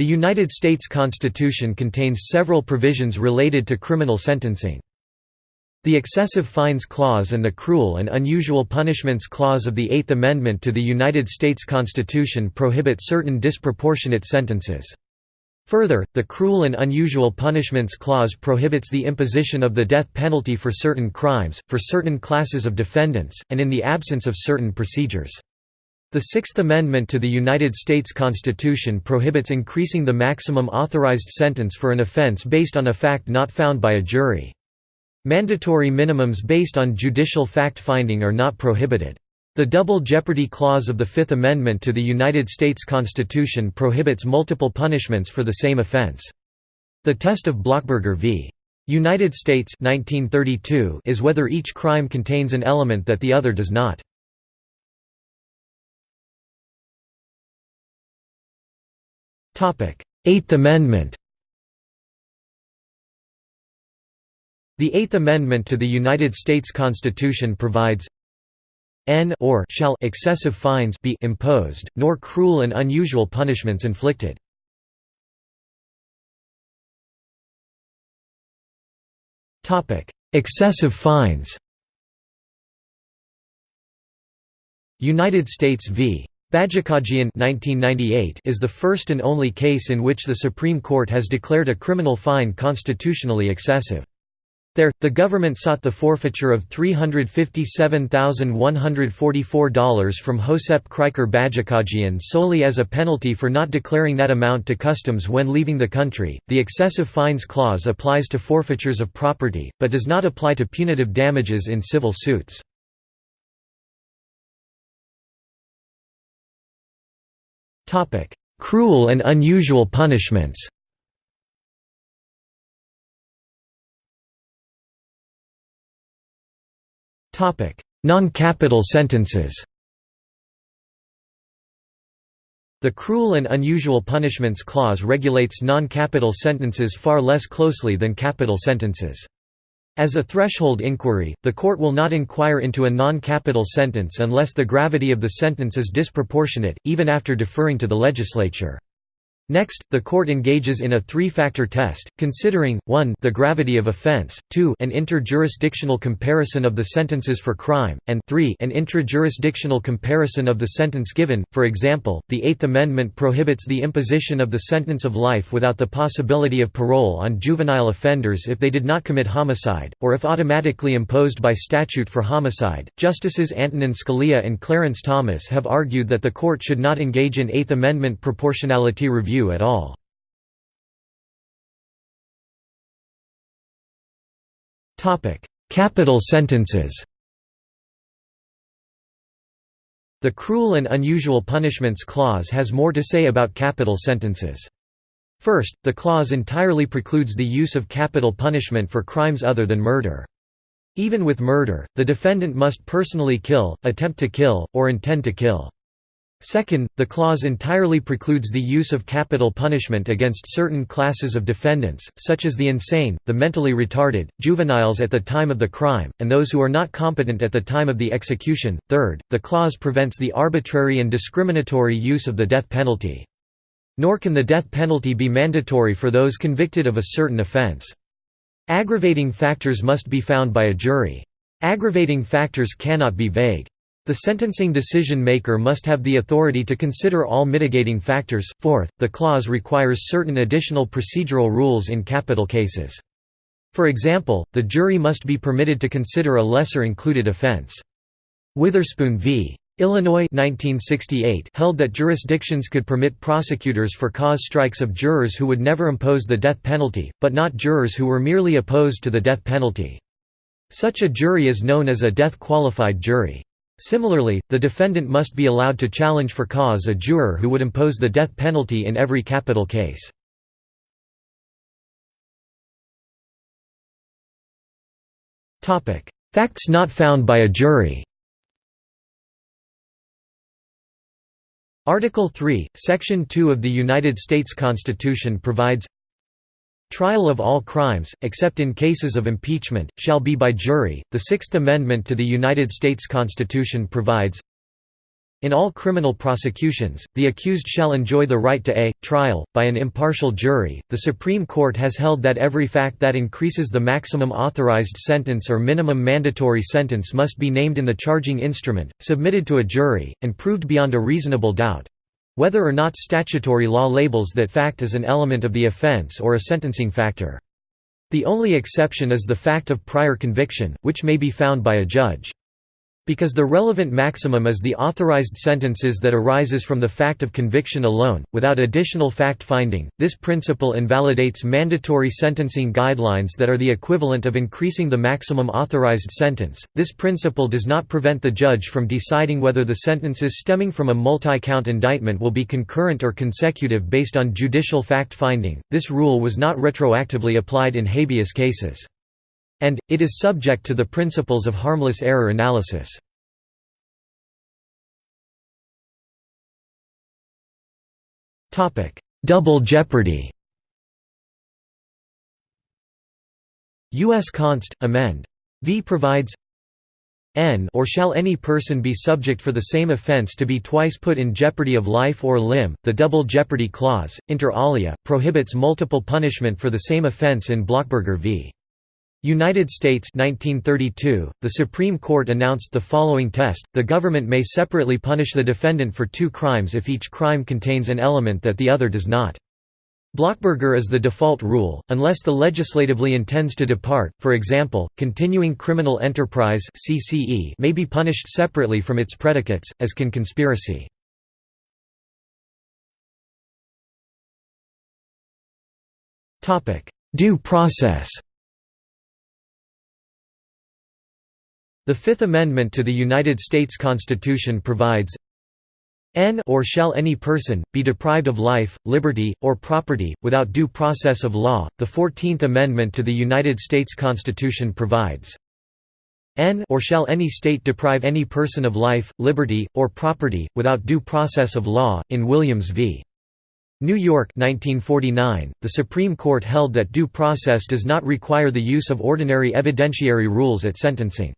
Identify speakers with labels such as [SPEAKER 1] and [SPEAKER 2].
[SPEAKER 1] The United States Constitution contains several provisions related to criminal sentencing. The Excessive Fines Clause and the Cruel and Unusual Punishments Clause of the Eighth Amendment to the United States Constitution prohibit certain disproportionate sentences. Further, the Cruel and Unusual Punishments Clause prohibits the imposition of the death penalty for certain crimes, for certain classes of defendants, and in the absence of certain procedures. The Sixth Amendment to the United States Constitution prohibits increasing the maximum authorized sentence for an offense based on a fact not found by a jury. Mandatory minimums based on judicial fact-finding are not prohibited. The Double Jeopardy Clause of the Fifth Amendment to the United States Constitution prohibits multiple punishments for the same offense. The test of Blockburger v. United States 1932 is whether each crime contains an element that the other does not. Eighth Amendment The Eighth Amendment to the United States Constitution provides n or shall excessive fines be imposed, nor cruel and unusual punishments inflicted. excessive fines United States v. Bajakajian 1998 is the first and only case in which the Supreme Court has declared a criminal fine constitutionally excessive. There, the government sought the forfeiture of $357,144 from Josep Krikor Bajakajian solely as a penalty for not declaring that amount to customs when leaving the country. The excessive fines clause applies to forfeitures of property, but does not apply to punitive damages in civil suits. Cruel and unusual punishments. Non-capital sentences. The Cruel and Unusual Punishments Clause regulates non-capital sentences far less closely than capital sentences. As a threshold inquiry, the court will not inquire into a non-capital sentence unless the gravity of the sentence is disproportionate, even after deferring to the legislature. Next, the court engages in a three-factor test, considering, 1 the gravity of offense, 2 an interjurisdictional comparison of the sentences for crime, and 3 an intrajurisdictional comparison of the sentence given. For example, the Eighth Amendment prohibits the imposition of the sentence of life without the possibility of parole on juvenile offenders if they did not commit homicide, or if automatically imposed by statute for homicide. Justices Antonin Scalia and Clarence Thomas have argued that the court should not engage in Eighth Amendment proportionality review at all. Capital sentences The Cruel and Unusual Punishments Clause has more to say about capital sentences. First, the clause entirely precludes the use of capital punishment for crimes other than murder. Even with murder, the defendant must personally kill, attempt to kill, or intend to kill. Second, the clause entirely precludes the use of capital punishment against certain classes of defendants, such as the insane, the mentally retarded, juveniles at the time of the crime, and those who are not competent at the time of the execution. Third, the clause prevents the arbitrary and discriminatory use of the death penalty. Nor can the death penalty be mandatory for those convicted of a certain offense. Aggravating factors must be found by a jury. Aggravating factors cannot be vague. The sentencing decision maker must have the authority to consider all mitigating factors. Fourth, the clause requires certain additional procedural rules in capital cases. For example, the jury must be permitted to consider a lesser included offense. Witherspoon v. Illinois 1968 held that jurisdictions could permit prosecutors for cause strikes of jurors who would never impose the death penalty, but not jurors who were merely opposed to the death penalty. Such a jury is known as a death-qualified jury. Similarly, the defendant must be allowed to challenge for cause a juror who would impose the death penalty in every capital case. Facts not found by a jury Article 3, Section 2 of the United States Constitution provides Trial of all crimes, except in cases of impeachment, shall be by jury. The Sixth Amendment to the United States Constitution provides In all criminal prosecutions, the accused shall enjoy the right to a trial, by an impartial jury. The Supreme Court has held that every fact that increases the maximum authorized sentence or minimum mandatory sentence must be named in the charging instrument, submitted to a jury, and proved beyond a reasonable doubt whether or not statutory law labels that fact as an element of the offense or a sentencing factor. The only exception is the fact of prior conviction, which may be found by a judge. Because the relevant maximum is the authorized sentences that arises from the fact of conviction alone, without additional fact-finding, this principle invalidates mandatory sentencing guidelines that are the equivalent of increasing the maximum authorized sentence. This principle does not prevent the judge from deciding whether the sentences stemming from a multi-count indictment will be concurrent or consecutive based on judicial fact-finding. This rule was not retroactively applied in habeas cases and, it is subject to the principles of harmless error analysis. Double jeopardy U.S. Const. Amend. V provides n or shall any person be subject for the same offense to be twice put in jeopardy of life or limb. The double jeopardy clause, inter alia, prohibits multiple punishment for the same offense in Blockburger v. United States 1932, the Supreme Court announced the following test, the government may separately punish the defendant for two crimes if each crime contains an element that the other does not. Blockburger is the default rule, unless the legislatively intends to depart, for example, continuing criminal enterprise may be punished separately from its predicates, as can conspiracy. Due process The Fifth Amendment to the United States Constitution provides N or shall any person, be deprived of life, liberty, or property, without due process of law. The Fourteenth Amendment to the United States Constitution provides N or shall any state deprive any person of life, liberty, or property, without due process of law. In Williams v. New York 1949, the Supreme Court held that due process does not require the use of ordinary evidentiary rules at sentencing.